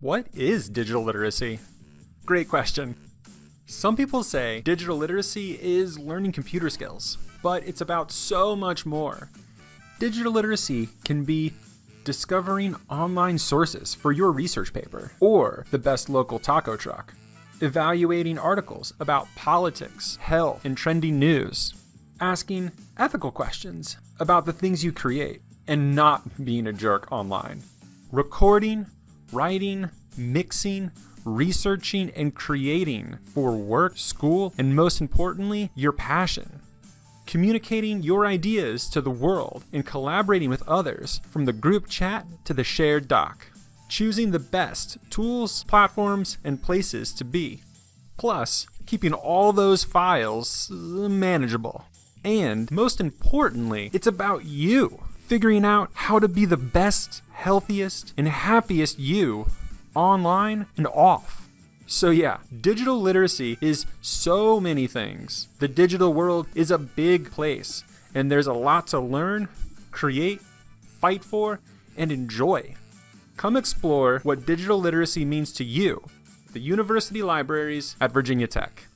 What is digital literacy? Great question. Some people say digital literacy is learning computer skills, but it's about so much more. Digital literacy can be discovering online sources for your research paper, or the best local taco truck, evaluating articles about politics, health, and trending news, asking ethical questions about the things you create, and not being a jerk online, recording, writing, mixing, researching, and creating for work, school, and most importantly, your passion. Communicating your ideas to the world and collaborating with others from the group chat to the shared doc. Choosing the best tools, platforms, and places to be. Plus, keeping all those files manageable. And most importantly, it's about you figuring out how to be the best, healthiest, and happiest you online and off. So yeah, digital literacy is so many things. The digital world is a big place, and there's a lot to learn, create, fight for, and enjoy. Come explore what digital literacy means to you, the university libraries at Virginia Tech.